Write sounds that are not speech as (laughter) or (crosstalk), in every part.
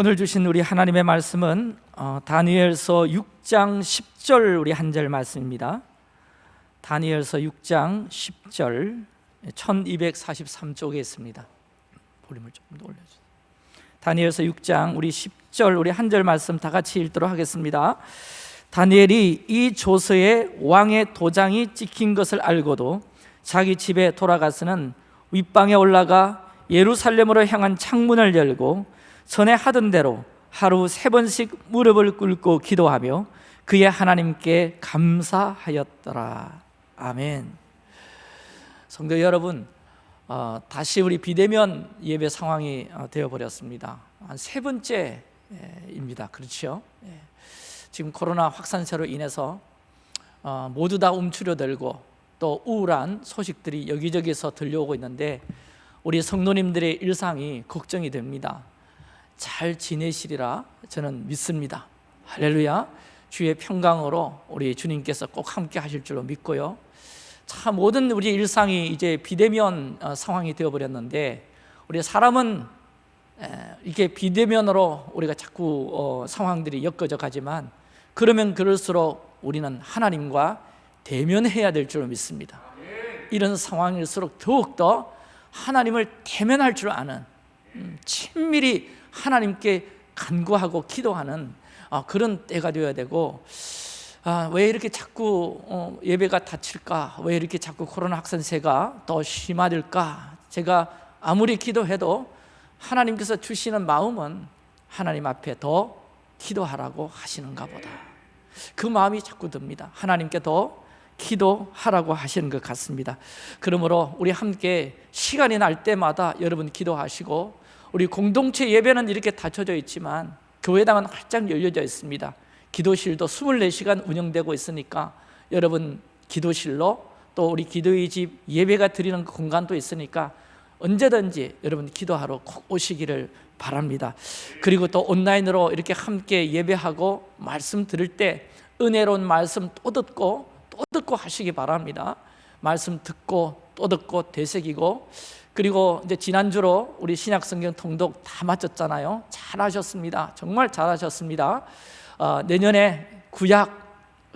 오늘 주신 우리 하나님의 말씀은 어, 다니엘서 6장 10절 우리 한 절 말씀입니다. 다니엘서 6장 10절 1243쪽에 있습니다. 볼륨을 조금 더 올려주세요. 다니엘서 6장 우리 10절 우리 한 절 말씀 다 같이 읽도록 하겠습니다. 다니엘이 이 조서에 왕의 도장이 찍힌 것을 알고도 자기 집에 돌아가서는 윗방에 올라가 예루살렘으로 향한 창문을 열고 전에 하던 대로 하루 세 번씩 무릎을 꿇고 기도하며 그의 하나님께 감사하였더라. 아멘. 성도 여러분, 어, 다시 우리 비대면 예배 상황이 어, 되어버렸습니다. 한 세 번째입니다. 그렇죠? 예. 지금 코로나 확산세로 인해서 어, 모두 다 움츠려들고 또 우울한 소식들이 여기저기서 들려오고 있는데 우리 성도님들의 일상이 걱정이 됩니다. 잘 지내시리라 저는 믿습니다. 할렐루야. 주의 평강으로 우리 주님께서 꼭 함께 하실 줄로 믿고요. 참 모든 우리 일상이 이제 비대면 어, 상황이 되어 버렸는데 우리 사람은 이게 비대면으로 우리가 자꾸 어, 상황들이 엮어져 가지만 그러면 그럴수록 우리는 하나님과 대면해야 될줄 믿습니다. 이런 상황일수록 더욱더 하나님을 대면할 줄 아는 음, 친밀히 하나님께 간구하고 기도하는 아, 그런 때가 되어야 되고 아, 왜 이렇게 자꾸 어, 예배가 닫힐까? 왜 이렇게 자꾸 코로나 확산세가 더 심화될까? 제가 아무리 기도해도 하나님께서 주시는 마음은 하나님 앞에 더 기도하라고 하시는가 보다 그 마음이 자꾸 듭니다 하나님께 더 기도하라고 하시는 것 같습니다 그러므로 우리 함께 시간이 날 때마다 여러분 기도하시고 우리 공동체 예배는 이렇게 닫혀져 있지만 교회당은 활짝 열려져 있습니다. 기도실도 24시간 운영되고 있으니까 여러분 기도실로 또 우리 기도의 집 예배가 드리는 그 공간도 있으니까 언제든지 여러분 기도하러 꼭 오시기를 바랍니다. 그리고 또 온라인으로 이렇게 함께 예배하고 말씀 들을 때 은혜로운 말씀 또 듣고 또 듣고 하시기 바랍니다. 말씀 듣고 또 듣고 되새기고 그리고 이제 지난주로 우리 신약 성경 통독 다 마쳤잖아요. 잘하셨습니다. 정말 잘하셨습니다. 어, 내년에 구약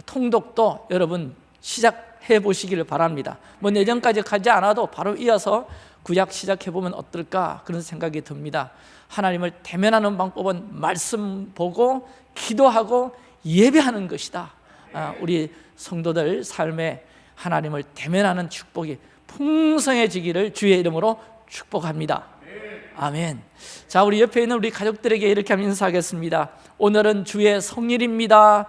통독도 여러분 시작해 보시기를 바랍니다. 뭐 내년까지 가지 않아도 바로 이어서 구약 시작해 보면 어떨까 그런 생각이 듭니다. 하나님을 대면하는 방법은 말씀 보고 기도하고 예배하는 것이다. 아, 우리 성도들 삶에 하나님을 대면하는 축복이 풍성해지기를 주의 이름으로 축복합니다. 아멘. 자 우리 옆에 있는 우리 가족들에게 이렇게 하면 인사하겠습니다. 오늘은 주의 성일입니다.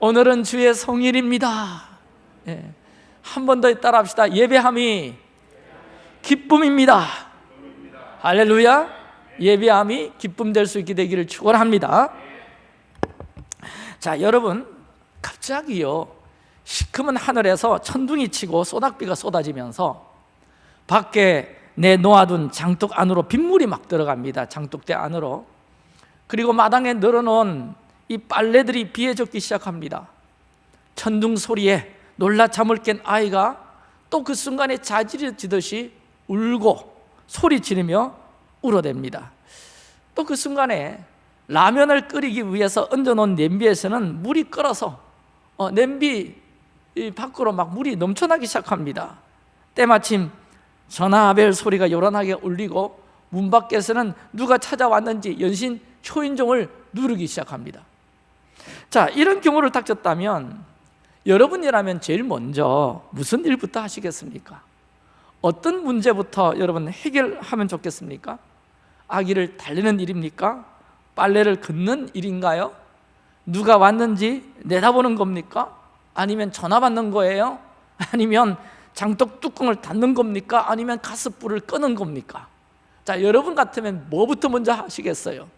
오늘은 주의 성일입니다. 예. 한번 더 따라 합시다. 예배함이 기쁨입니다. 할렐루야. 예배함이 기쁨 될 수 있게 되기를 축원합니다. 자 여러분 갑자기요 시커먼 하늘에서 천둥이 치고 소낙비가 쏟아지면서 밖에 내 놓아둔 장독 안으로 빗물이 막 들어갑니다. 장독대 안으로. 그리고 마당에 늘어놓은 이 빨래들이 비에 젖기 시작합니다. 천둥 소리에 놀라 잠을 깬 아이가 또 그 순간에 자지러지듯이 울고 소리 지르며 울어댑니다. 또 그 순간에 라면을 끓이기 위해서 얹어놓은 냄비에서는 물이 끓어서 어, 냄비 이 밖으로 막 물이 넘쳐나기 시작합니다 때마침 전화벨 소리가 요란하게 울리고 문 밖에서는 누가 찾아왔는지 연신 초인종을 누르기 시작합니다 자 이런 경우를 닥쳤다면 여러분이라면 제일 먼저 무슨 일부터 하시겠습니까? 어떤 문제부터 여러분 해결하면 좋겠습니까? 아기를 달리는 일입니까? 빨래를 긋는 일인가요? 누가 왔는지 내다보는 겁니까? 아니면 전화 받는 거예요? 아니면 장독 뚜껑을 닫는 겁니까? 아니면 가스불을 끄는 겁니까? 자, 여러분 같으면 뭐부터 먼저 하시겠어요?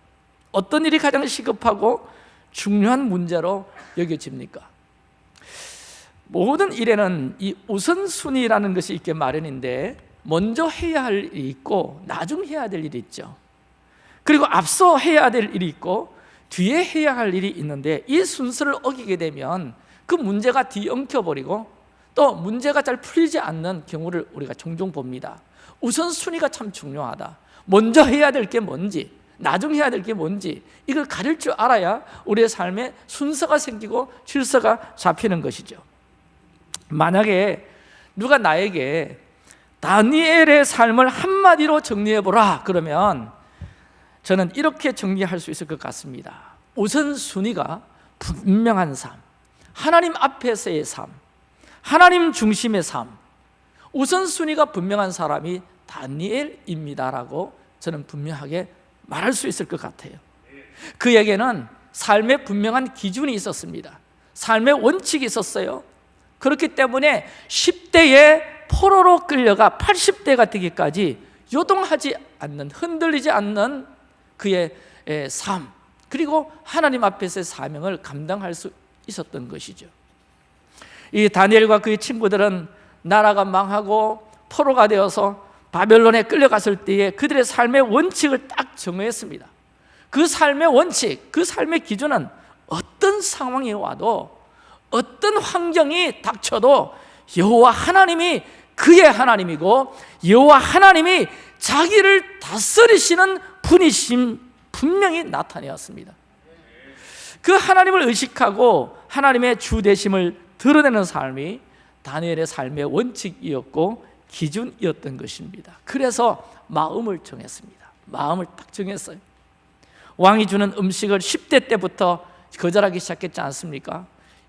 어떤 일이 가장 시급하고 중요한 문제로 여겨집니까? 모든 일에는 이 우선순위라는 것이 있게 마련인데 먼저 해야 할 일이 있고 나중 해야 될 일이 있죠 그리고 앞서 해야 될 일이 있고 뒤에 해야 할 일이 있는데 이 순서를 어기게 되면 그 문제가 뒤엉켜버리고 또 문제가 잘 풀리지 않는 경우를 우리가 종종 봅니다. 우선순위가 참 중요하다. 먼저 해야 될 게 뭔지 나중 해야 될 게 뭔지 이걸 가릴 줄 알아야 우리의 삶에 순서가 생기고 질서가 잡히는 것이죠. 만약에 누가 나에게 다니엘의 삶을 한마디로 정리해보라 그러면 저는 이렇게 정리할 수 있을 것 같습니다. 우선순위가 분명한 삶 하나님 앞에서의 삶 하나님 중심의 삶 우선순위가 분명한 사람이 다니엘입니다라고 저는 분명하게 말할 수 있을 것 같아요. 그에게는 삶의 분명한 기준이 있었습니다. 삶의 원칙이 있었어요. 그렇기 때문에 10대에 포로로 끌려가 80대가 되기까지 요동하지 않는 흔들리지 않는 그의 에, 삶 그리고 하나님 앞에서의 사명을 감당할 수 있었던 것이죠. 이 다니엘과 그의 친구들은 나라가 망하고 포로가 되어서 바벨론에 끌려갔을 때에 그들의 삶의 원칙을 딱 정했습니다. 그 삶의 원칙, 그 삶의 기준은 어떤 상황이 와도 어떤 환경이 닥쳐도 여호와 하나님이 그의 하나님이고 여호와 하나님이 자기를 다스리시는 분이심 분명히 나타내었습니다 그 하나님을 의식하고 하나님의 주대심을 드러내는 삶이 다니엘의 삶의 원칙이었고 기준이었던 것입니다. 그래서 마음을 정했습니다. 마음을 딱 정했어요. 왕이 주는 음식을 10대 때부터 거절하기 시작했지 않습니까?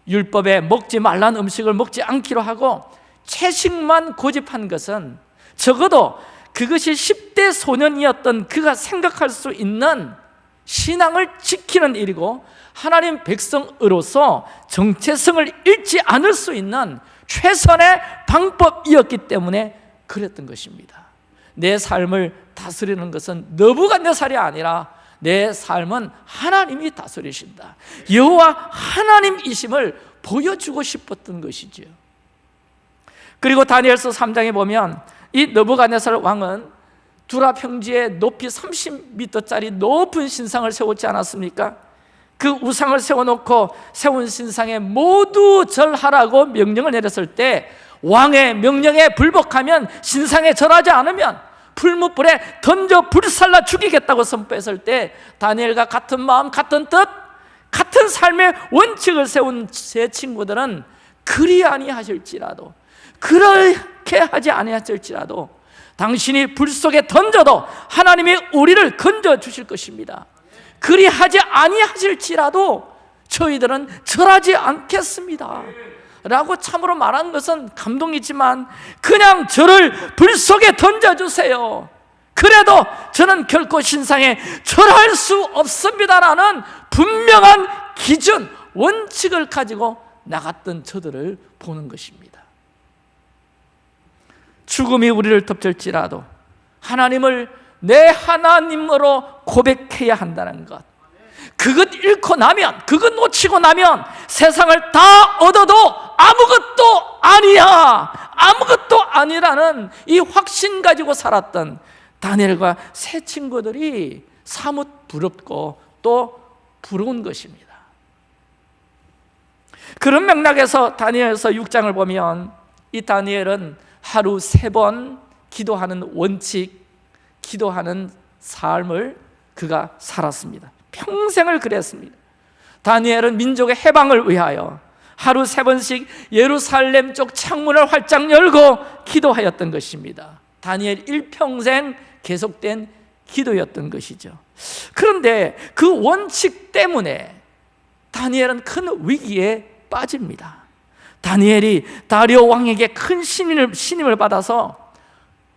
율법에 먹지 말라는 음식을 먹지 않기로 하고 채식만 고집한 것은 적어도 그것이 10대 소년이었던 그가 생각할 수 있는 신앙을 지키는 일이고 하나님 백성으로서 정체성을 잃지 않을 수 있는 최선의 방법이었기 때문에 그랬던 것입니다. 내 삶을 다스리는 것은 너부가 내 살이 아니라 내 삶은 하나님이 다스리신다. 여호와 하나님이심을 보여주고 싶었던 것이죠 그리고 다니엘서 3장에 보면 이 느부갓네살 왕은 두라 평지에 높이 30m짜리 높은 신상을 세웠지 않았습니까? 그 우상을 세워놓고 세운 신상에 모두 절하라고 명령을 내렸을 때 왕의 명령에 불복하면 신상에 절하지 않으면 풀무불에 던져 불살라 죽이겠다고 선포했을 때 다니엘과 같은 마음 같은 뜻 같은 삶의 원칙을 세운 제 친구들은 그리 아니하실지라도 그렇게 하지 아니하실지라도 당신이 불 속에 던져도 하나님이 우리를 건져 주실 것입니다. 그리 하지 아니하실지라도 저희들은 절하지 않겠습니다. 라고 참으로 말한 것은 감동이지만 그냥 저를 불 속에 던져주세요. 그래도 저는 결코 신상에 절할 수 없습니다라는 분명한 기준, 원칙을 가지고 나갔던 저들을 보는 것입니다 죽음이 우리를 덮칠지라도 하나님을 내 하나님으로 고백해야 한다는 것. 그것 잃고 나면 그것 놓치고 나면 세상을 다 얻어도 아무것도 아니야. 아무것도 아니라는 이 확신 가지고 살았던 다니엘과 세 친구들이 사뭇 부럽고 또 부러운 것입니다. 그런 맥락에서 다니엘서 6장을 보면 이 다니엘은 하루 세 번 기도하는 원칙 기도하는 삶을 그가 살았습니다. 평생을 그랬습니다. 다니엘은 민족의 해방을 위하여 하루 세 번씩 예루살렘 쪽 창문을 활짝 열고 기도하였던 것입니다. 다니엘 일평생 계속된 기도였던 것이죠. 그런데 그 원칙 때문에 다니엘은 큰 위기에 빠집니다 다니엘이 다리오 왕에게 큰 신임을, 신임을 받아서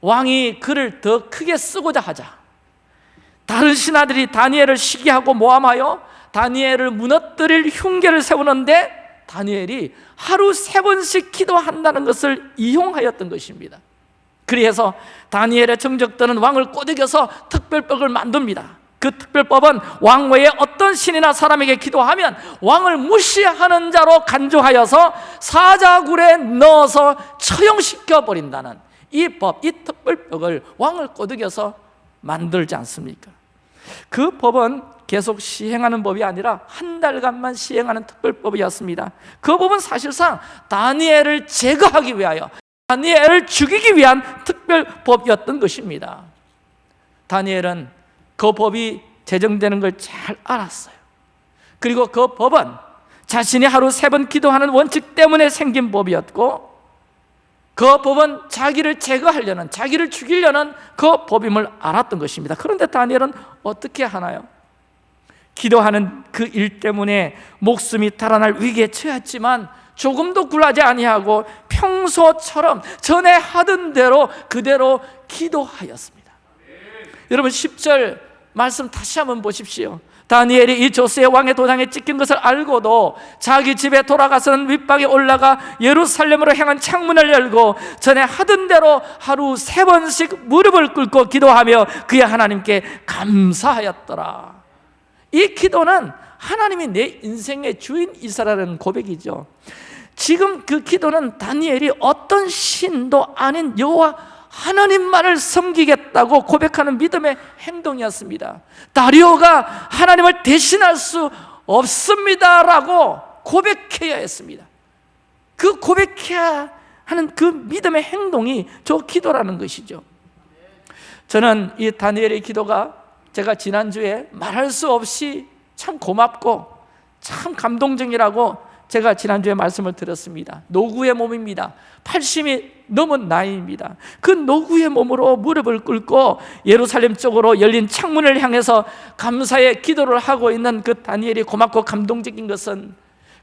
왕이 그를 더 크게 쓰고자 하자. 다른 신하들이 다니엘을 시기하고 모함하여 다니엘을 무너뜨릴 흉계를 세우는데 다니엘이 하루 세 번씩 기도한다는 것을 이용하였던 것입니다. 그래서 다니엘의 정적들은 왕을 꼬드겨서 특별법을 만듭니다 그 특별법은 왕 외에 어떤 신이나 사람에게 기도하면 왕을 무시하는 자로 간주하여서 사자굴에 넣어서 처형시켜 버린다는 이 법, 이 특별법을 왕을 꼬드겨서 만들지 않습니까? 그 법은 계속 시행하는 법이 아니라 한 달간만 시행하는 특별법이었습니다 그 법은 사실상 다니엘을 제거하기 위하여 다니엘을 죽이기 위한 특별법이었던 것입니다 다니엘은 그 법이 제정되는 걸 잘 알았어요. 그리고 그 법은 자신이 하루 세 번 기도하는 원칙 때문에 생긴 법이었고 그 법은 자기를 제거하려는 자기를 죽이려는 그 법임을 알았던 것입니다. 그런데 다니엘은 어떻게 하나요? 기도하는 그 일 때문에 목숨이 달아날 위기에 처했지만 조금도 굴하지 아니하고 평소처럼 전에 하던 대로 그대로 기도하였습니다. 여러분 10절 말씀 다시 한번 보십시오. 다니엘이 이 조스의 왕의 도장에 찍힌 것을 알고도 자기 집에 돌아가서는 윗방에 올라가 예루살렘으로 향한 창문을 열고 전에 하던 대로 하루 세 번씩 무릎을 꿇고 기도하며 그의 하나님께 감사하였더라. 이 기도는 하나님이 내 인생의 주인이사라는 고백이죠. 지금 그 기도는 다니엘이 어떤 신도 아닌 여호와 하나님만을 섬기겠다고 고백하는 믿음의 행동이었습니다. 다리오가 하나님을 대신할 수 없습니다라고 고백해야 했습니다. 그 고백해야 하는 그 믿음의 행동이 저 기도라는 것이죠. 저는 이 다니엘의 기도가 제가 지난주에 말할 수 없이 참 고맙고 참 감동적이라고 제가 지난주에 말씀을 드렸습니다. 노구의 몸입니다. 80이 넘은 나이입니다. 그 노구의 몸으로 무릎을 꿇고 예루살렘 쪽으로 열린 창문을 향해서 감사의 기도를 하고 있는 그 다니엘이 고맙고 감동적인 것은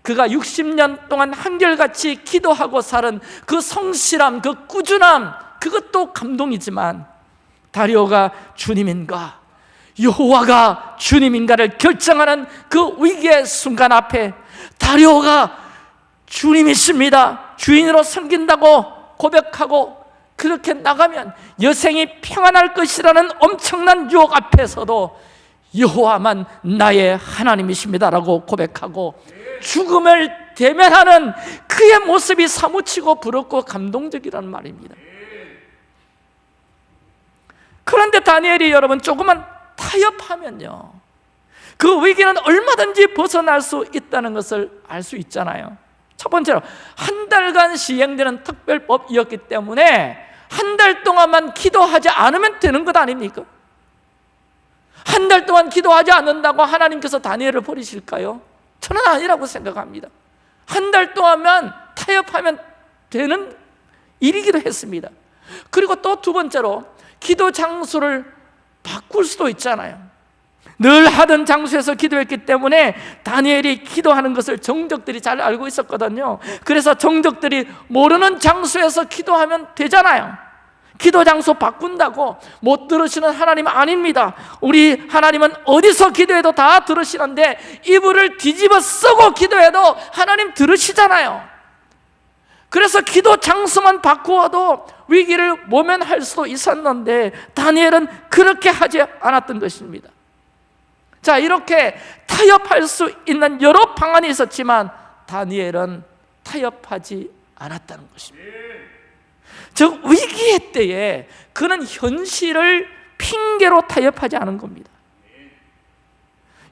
그가 60년 동안 한결같이 기도하고 살은 그 성실함, 그 꾸준함 그것도 감동이지만 다리오가 주님인가? 여호와가 주님인가를 결정하는 그 위기의 순간 앞에 다리오가 주님이십니다. 주인으로 섬긴다고 고백하고 그렇게 나가면 여생이 평안할 것이라는 엄청난 유혹 앞에서도 여호와만 나의 하나님이십니다라고 고백하고 죽음을 대면하는 그의 모습이 사무치고 부럽고 감동적이라는 말입니다. 그런데 다니엘이 여러분 조금만 타협하면요 그 위기는 얼마든지 벗어날 수 있다는 것을 알 수 있잖아요 첫 번째로 한 달간 시행되는 특별법이었기 때문에 한 달 동안만 기도하지 않으면 되는 것 아닙니까? 한 달 동안 기도하지 않는다고 하나님께서 다니엘을 버리실까요? 저는 아니라고 생각합니다 한 달 동안만 타협하면 되는 일이기도 했습니다 그리고 또 두 번째로 기도 장소를 바꿀 수도 있잖아요 늘 하던 장소에서 기도했기 때문에 다니엘이 기도하는 것을 정적들이 잘 알고 있었거든요. 그래서 정적들이 모르는 장소에서 기도하면 되잖아요. 기도 장소 바꾼다고 못 들으시는 하나님 아닙니다. 우리 하나님은 어디서 기도해도 다 들으시는데 이불을 뒤집어 쓰고 기도해도 하나님 들으시잖아요. 그래서 기도 장소만 바꾸어도 위기를 모면할 수도 있었는데 다니엘은 그렇게 하지 않았던 것입니다 자 이렇게 타협할 수 있는 여러 방안이 있었지만 다니엘은 타협하지 않았다는 것입니다. 즉 위기의 때에 그는 현실을 핑계로 타협하지 않은 겁니다.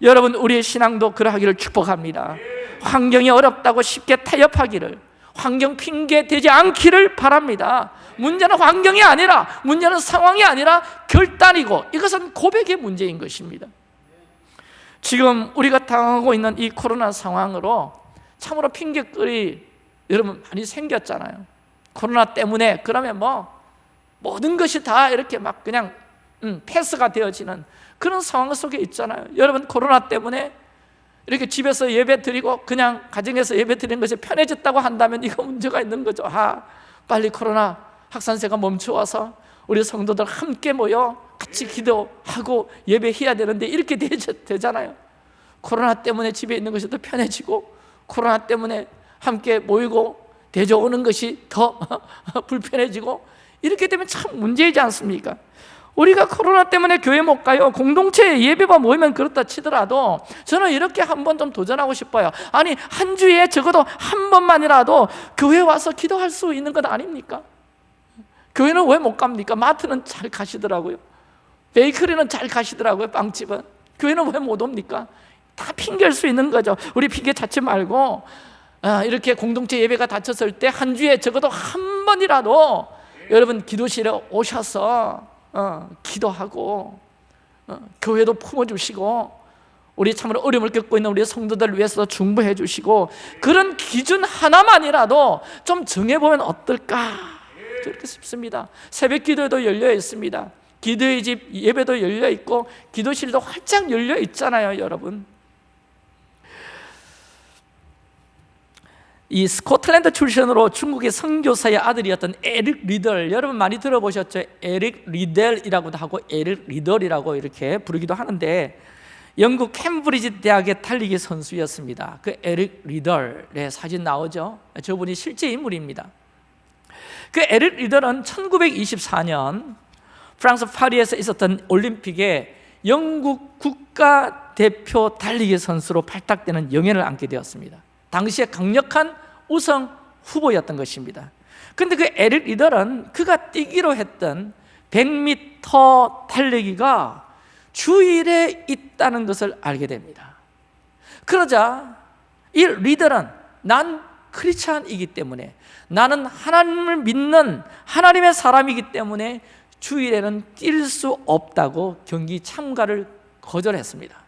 여러분 우리의 신앙도 그러하기를 축복합니다. 환경이 어렵다고 쉽게 타협하기를 환경 핑계 되지 않기를 바랍니다. 문제는 환경이 아니라 문제는 상황이 아니라 결단이고 이것은 고백의 문제인 것입니다 지금 우리가 당하고 있는 이 코로나 상황으로 참으로 핑계거리 여러분 많이 생겼잖아요. 코로나 때문에 그러면 뭐 모든 것이 다 이렇게 막 그냥 음, 패스가 되어지는 그런 상황 속에 있잖아요. 여러분 코로나 때문에 이렇게 집에서 예배 드리고 그냥 가정에서 예배 드리는 것이 편해졌다고 한다면 이거 문제가 있는 거죠. 아, 빨리 코로나 확산세가 멈춰와서 우리 성도들 함께 모여 같이 기도하고 예배해야 되는데 이렇게 되잖아요 코로나 때문에 집에 있는 것이 더 편해지고 코로나 때문에 함께 모이고 대조 오는 것이 더 (laughs) 불편해지고 이렇게 되면 참 문제이지 않습니까? 우리가 코로나 때문에 교회 못 가요 공동체 예배만 모이면 그렇다 치더라도 저는 이렇게 한번 좀 도전하고 싶어요 아니 한 주에 적어도 한 번만이라도 교회 와서 기도할 수 있는 것 아닙니까? 교회는 왜 못 갑니까? 마트는 잘 가시더라고요 베이커리는 잘 가시더라고요 빵집은. 교회는 왜 못 옵니까? 다 핑계일 수 있는 거죠. 우리 핑계 찾지 말고 아, 이렇게 공동체 예배가 닫혔을 때 한 주에 적어도 한 번이라도 여러분 기도실에 오셔서 어, 기도하고 어, 교회도 품어주시고 우리 참으로 어려움을 겪고 있는 우리 성도들 위해서 중보해 주시고 그런 기준 하나만이라도 좀 정해보면 어떨까? 그렇게 싶습니다. 새벽 기도에도 열려 있습니다 기도의 집 예배도 열려 있고 기도실도 활짝 열려 있잖아요 여러분 이 스코틀랜드 출신으로 중국의 선교사의 아들이었던 에릭 리덜 여러분 많이 들어보셨죠? 에릭 리델이라고도 하고 에릭 리덜이라고 이렇게 부르기도 하는데 영국 캠브리지 대학의 달리기 선수였습니다 그 에릭 리덜의 사진 나오죠? 저분이 실제 인물입니다 그 에릭 리덜은 1924년 프랑스 파리에서 있었던 올림픽에 영국 국가대표 달리기 선수로 발탁되는 영예를 안게 되었습니다. 당시에 강력한 우승 후보였던 것입니다. 근데 그 에릭 리더는 그가 뛰기로 했던 100m 달리기가 주일에 있다는 것을 알게 됩니다. 그러자 이 리더는 난 크리스찬이기 때문에 나는 하나님을 믿는 하나님의 사람이기 때문에 주일에는 뛸 수 없다고 경기 참가를 거절했습니다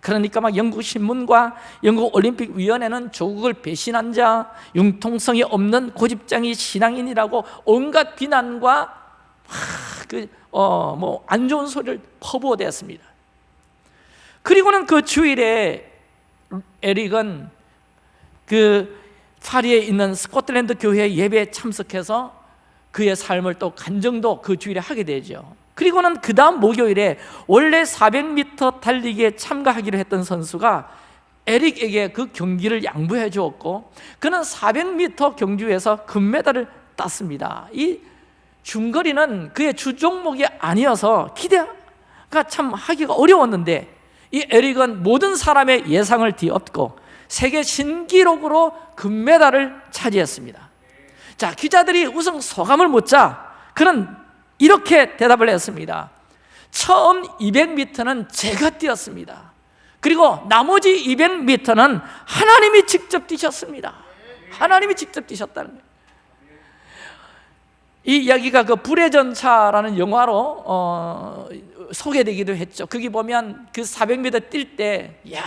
그러니까 막 영국 신문과 영국 올림픽 위원회는 조국을 배신한 자, 융통성이 없는 고집장이 신앙인이라고 온갖 비난과 그어뭐 좋은 소리를 퍼부어대었습니다. 그리고는 그 주일에 에릭은 그 파리에 있는 스코틀랜드 교회 예배에 참석해서 그의 삶을 또 간정도 그 주일에 하게 되죠. 그리고는 그 다음 목요일에 원래 400m 달리기에 참가하기로 했던 선수가 에릭에게 그 경기를 양보해 주었고 그는 400m 경주에서 금메달을 땄습니다 이 중거리는 그의 주종목이 아니어서 기대가 참 하기가 어려웠는데 이 에릭은 모든 사람의 예상을 뒤엎고 세계 신기록으로 금메달을 차지했습니다 자 기자들이 우선 소감을 묻자 그는 이렇게 대답을 했습니다. 처음 200m는 제가 뛰었습니다. 그리고 나머지 200m는 하나님이 직접 뛰셨습니다. 하나님이 직접 뛰셨다는 거예요. 이 이야기가 그 불의 전차라는 영화로 어, 소개되기도 했죠. 거기 보면 그 400m 뛸 때 야,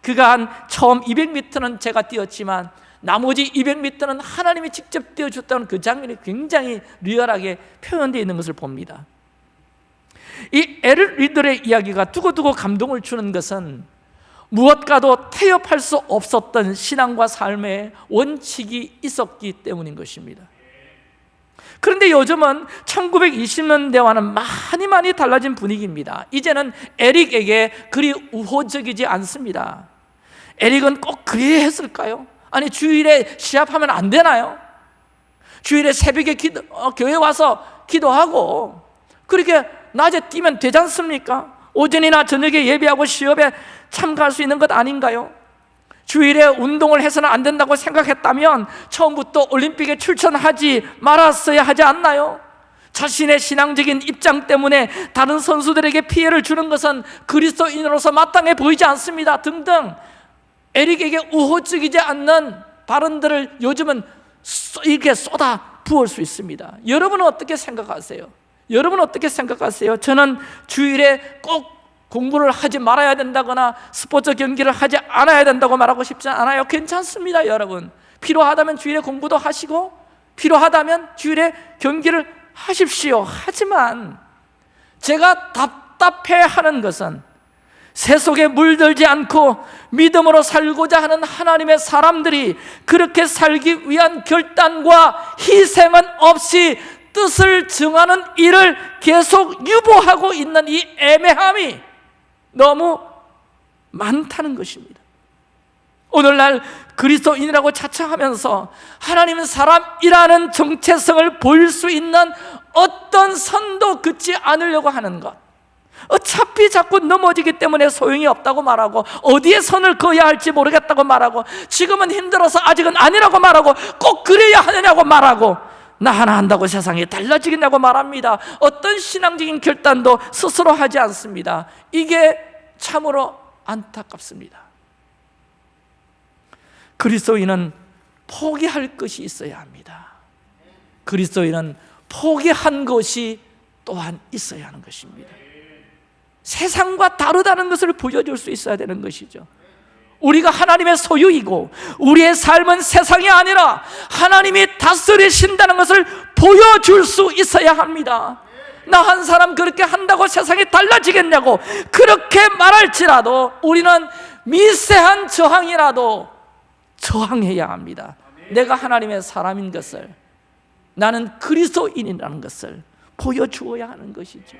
그가 한 처음 200m는 제가 뛰었지만 나머지 200m는 하나님이 직접 띄워줬다는 그 장면이 굉장히 리얼하게 표현되어 있는 것을 봅니다. 이 에르 리들의 이야기가 두고두고 감동을 주는 것은 무엇과도 태엽할 수 없었던 신앙과 삶의 원칙이 있었기 때문인 것입니다. 그런데 요즘은 1920년대와는 많이 많이 달라진 분위기입니다. 이제는 에릭에게 그리 우호적이지 않습니다. 에릭은 꼭 그래야 했을까요? 아니 주일에 시합하면 안 되나요? 주일에 새벽에 기도, 어, 교회 와서 기도하고 그렇게 낮에 뛰면 되지 않습니까? 오전이나 저녁에 예배하고 시합에 참가할 수 있는 것 아닌가요? 주일에 운동을 해서는 안 된다고 생각했다면 처음부터 올림픽에 출전하지 말았어야 하지 않나요? 자신의 신앙적인 입장 때문에 다른 선수들에게 피해를 주는 것은 그리스도인으로서 마땅해 보이지 않습니다 등등 에릭에게 우호적이지 않는 발언들을 요즘은 이렇게 쏟아 부을 수 있습니다 여러분은 어떻게 생각하세요? 여러분은 어떻게 생각하세요? 저는 주일에 꼭 공부를 하지 말아야 된다거나 스포츠 경기를 하지 않아야 된다고 말하고 싶지 않아요 괜찮습니다 여러분 필요하다면 주일에 공부도 하시고 필요하다면 주일에 경기를 하십시오 하지만 제가 답답해하는 것은 세속에 물들지 않고 믿음으로 살고자 하는 하나님의 사람들이 그렇게 살기 위한 결단과 희생은 없이 뜻을 정하는 일을 계속 유보하고 있는 이 애매함이 너무 많다는 것입니다. 오늘날 그리스도인이라고 자처하면서 하나님은 사람이라는 정체성을 보일 수 있는 어떤 선도 긋지 않으려고 하는 것 어차피 자꾸 넘어지기 때문에 소용이 없다고 말하고 어디에 선을 그어야 할지 모르겠다고 말하고 지금은 힘들어서 아직은 아니라고 말하고 꼭 그래야 하느냐고 말하고 나 하나 한다고 세상이 달라지겠냐고 말합니다. 어떤 신앙적인 결단도 스스로 하지 않습니다. 이게 참으로 안타깝습니다. 그리스도인은 포기할 것이 있어야 합니다. 그리스도인은 포기한 것이 또한 있어야 하는 것입니다 세상과 다르다는 것을 보여줄 수 있어야 되는 것이죠. 우리가 하나님의 소유이고 우리의 삶은 세상이 아니라 하나님이 다스리신다는 것을 보여줄 수 있어야 합니다. 나 한 사람 그렇게 한다고 세상이 달라지겠냐고 그렇게 말할지라도 우리는 미세한 저항이라도 저항해야 합니다. 내가 하나님의 사람인 것을 나는 그리스도인이라는 것을 보여주어야 하는 것이죠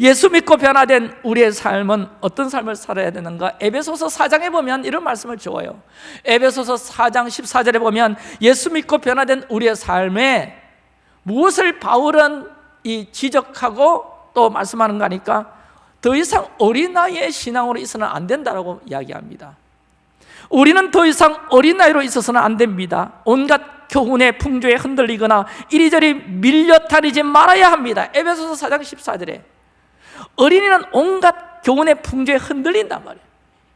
예수 믿고 변화된 우리의 삶은 어떤 삶을 살아야 되는가? 에베소서 4장에 보면 이런 말씀을 주어요. 에베소서 4장 14절에 보면 예수 믿고 변화된 우리의 삶에 무엇을 바울은 이 지적하고 또 말씀하는 거니까 더 이상 어린아이의 신앙으로 있어는 안 된다고 이야기합니다. 우리는 더 이상 어린아이로 있어서는 안 됩니다. 온갖 교훈의 풍조에 흔들리거나 이리저리 밀려다니지 말아야 합니다. 에베소서 4장 14절에 어린이는 온갖 교훈의 풍조에 흔들린단 말이에요.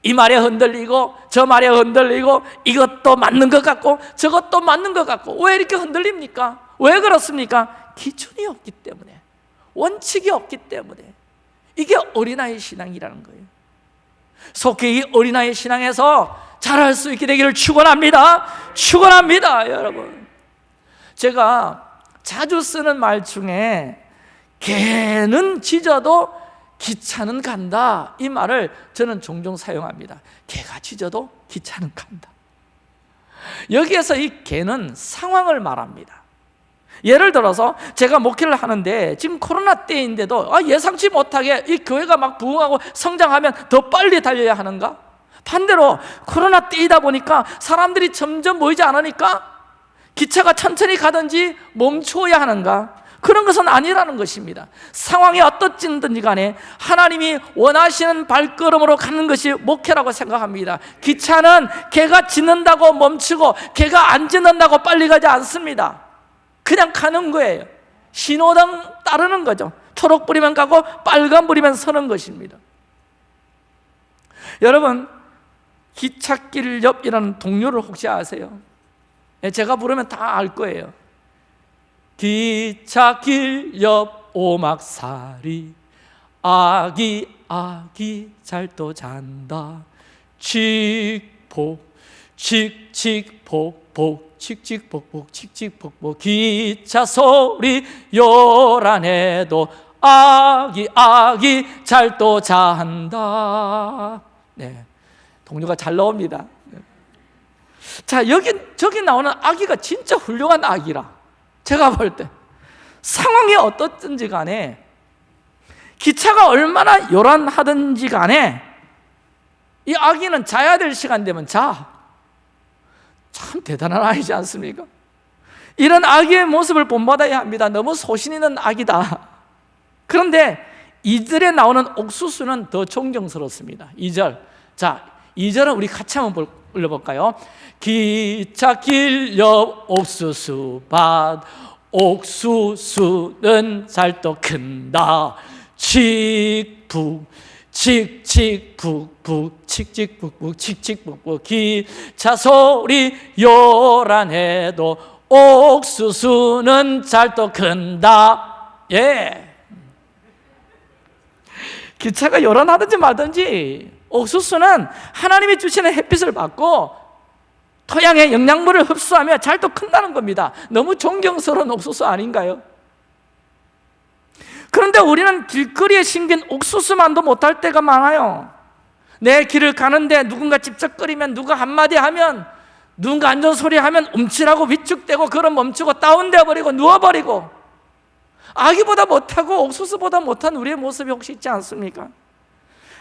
이 말에 흔들리고 저 말에 흔들리고 이것도 맞는 것 같고 저것도 맞는 것 같고 왜 이렇게 흔들립니까? 왜 그렇습니까? 기준이 없기 때문에 원칙이 없기 때문에. 이게 어린아이 신앙이라는 거예요. 속히 이 어린아이 신앙에서 잘할 수 있게 되기를 축원합니다. 축원합니다 여러분. 제가 자주 쓰는 말 중에 개는 짖어도 기차는 간다 이 말을 저는 종종 사용합니다 개가 짖어도 기차는 간다 여기에서 이 개는 상황을 말합니다 예를 들어서 제가 목회를 하는데 지금 코로나 때인데도 아, 예상치 못하게 이 교회가 막 부흥하고 성장하면 더 빨리 달려야 하는가? 반대로 코로나 때이다 보니까 사람들이 점점 모이지 않으니까 기차가 천천히 가든지 멈추어야 하는가? 그런 것은 아니라는 것입니다. 상황이 어떻든지 간에 하나님이 원하시는 발걸음으로 가는 것이 목회라고 생각합니다. 기차는 개가 짖는다고 멈추고 개가 안 짖는다고 빨리 가지 않습니다. 그냥 가는 거예요. 신호등 따르는 거죠. 초록 불이면 가고 빨간 불이면 서는 것입니다. 여러분 기찻길 옆이라는 동료를 혹시 아세요? 예, 제가 부르면 다 알 거예요 기찻길 옆 오막살이 아기 아기 잘도 잔다. 칙폭 칙칙폭폭 칙칙폭폭 칙칙폭폭. 기차 소리 요란해도 아기 아기 잘도 잔다. 네, 동료가 잘 나옵니다. 자 여기 저기 나오는 아기가 진짜 훌륭한 아기라 제가 볼 때 상황이 어떻든지 간에 기차가 얼마나 요란하든지 간에 이 아기는 자야 될 시간 되면 자. 참 대단한 아이지 않습니까? 이런 아기의 모습을 본받아야 합니다. 너무 소신 있는 아기다. 그런데 이절에 나오는 옥수수는 더 존경스럽습니다. 2절. 자, 2절은 우리 같이 한번 올려볼까요? 기찻길 옆 옥수수밭 옥수수는 잘도 큰다. 칙북 칙칙북북 칙칙북북 칙칙북북 기차 소리 요란해도 옥수수는 잘도 큰다. 예. 기차가 요란하든지 말든지 옥수수는 하나님이 주시는 햇빛을 받고 토양의 영양분을 흡수하며 잘도 큰다는 겁니다 너무 존경스러운 옥수수 아닌가요? 그런데 우리는 길거리에 심긴 옥수수만도 못할 때가 많아요 내 길을 가는데 누군가 찝쩍거리면 누가 한마디 하면 누군가 안전 소리 하면 움찔하고 위축되고 걸음 멈추고 다운되어 버리고 누워버리고 아기보다 못하고 옥수수보다 못한 우리의 모습이 혹시 있지 않습니까?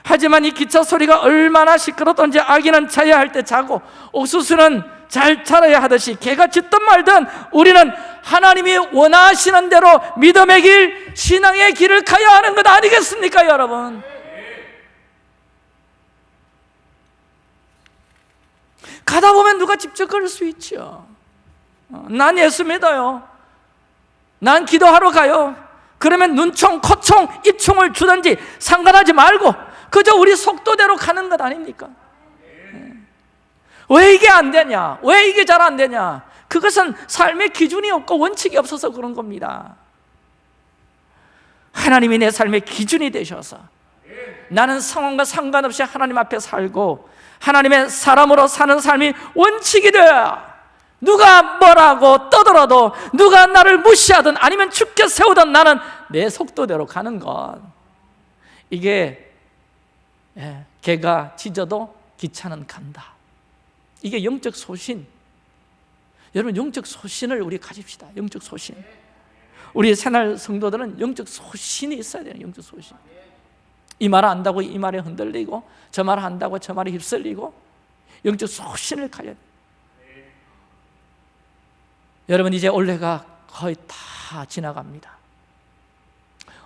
하지만 이 기차 소리가 얼마나 시끄럽던지 아기는 자야 할 때 자고 옥수수는 잘 자라야 하듯이 개가 짖든 말든 우리는 하나님이 원하시는 대로 믿음의 길, 신앙의 길을 가야 하는 것 아니겠습니까 여러분? 가다 보면 누가 집적거릴 수 있죠. 어, 난 예수 믿어요. 난 기도하러 가요. 그러면 눈총, 코총, 입총을 주든지 상관하지 말고 그저 우리 속도대로 가는 것 아닙니까? 왜 이게 안 되냐? 왜 이게 잘 안 되냐? 그것은 삶의 기준이 없고 원칙이 없어서 그런 겁니다 하나님이 내 삶의 기준이 되셔서 나는 상황과 상관없이 하나님 앞에 살고 하나님의 사람으로 사는 삶이 원칙이 되어 누가 뭐라고 떠들어도 누가 나를 무시하든 아니면 죽게 세우든 나는 내 속도대로 가는 것 이게 예, 개가 짖어도 기차는 간다. 이게 영적 소신. 여러분 영적 소신을 우리 가집시다. 영적 소신. 우리 새날 성도들은 영적 소신이 있어야 돼요 영적 소신. 이말 안다고 이 말에 흔들리고 저말 한다고 저 말에 휩쓸리고 영적 소신을 가져야 여러분 이제 올해가 거의 다 지나갑니다.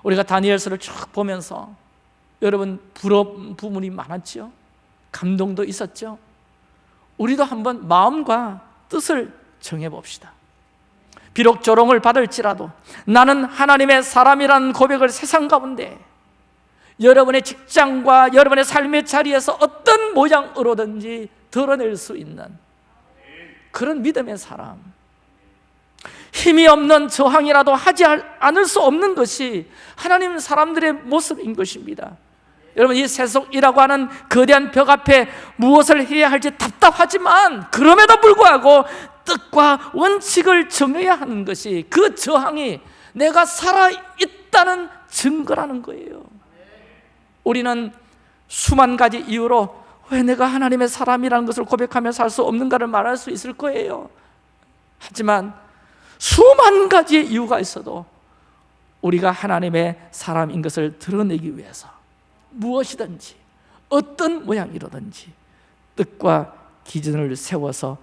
우리가 다니엘서를 쭉 보면서 여러분 부러운 부분이 많았죠? 감동도 있었죠? 우리도 한번 마음과 뜻을 정해봅시다. 비록 조롱을 받을지라도 나는 하나님의 사람이라는 고백을 세상 가운데 여러분의 직장과 여러분의 삶의 자리에서 어떤 모양으로든지 드러낼 수 있는 그런 믿음의 사람. 힘이 없는 저항이라도 하지 않을 수 없는 것이 하나님 사람들의 모습인 것입니다 여러분 이 세속이라고 하는 거대한 벽 앞에 무엇을 해야 할지 답답하지만 그럼에도 불구하고 뜻과 원칙을 정해야 하는 것이 그 저항이 내가 살아있다는 증거라는 거예요. 우리는 수만 가지 이유로 왜 내가 하나님의 사람이라는 것을 고백하며 살 수 없는가를 말할 수 있을 거예요. 하지만 수만 가지의 이유가 있어도 우리가 하나님의 사람인 것을 드러내기 위해서 무엇이든지 어떤 모양이라든지 뜻과 기준을 세워서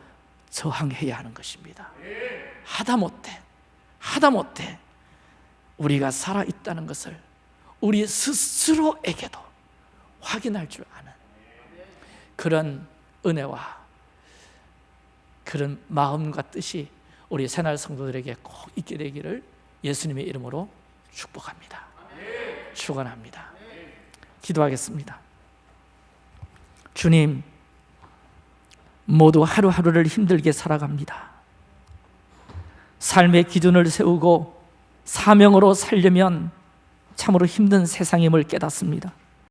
저항해야 하는 것입니다. 하다 못해 하다 못해 우리가 살아있다는 것을 우리 스스로에게도 확인할 줄 아는 그런 은혜와 그런 마음과 뜻이 우리 새날 성도들에게 꼭 있게 되기를 예수님의 이름으로 축복합니다. 축원합니다 기도하겠습니다. 주님 모두 하루하루를 힘들게 살아갑니다. 삶의 기준을 세우고 사명으로 살려면 참으로 힘든 세상임을 깨닫습니다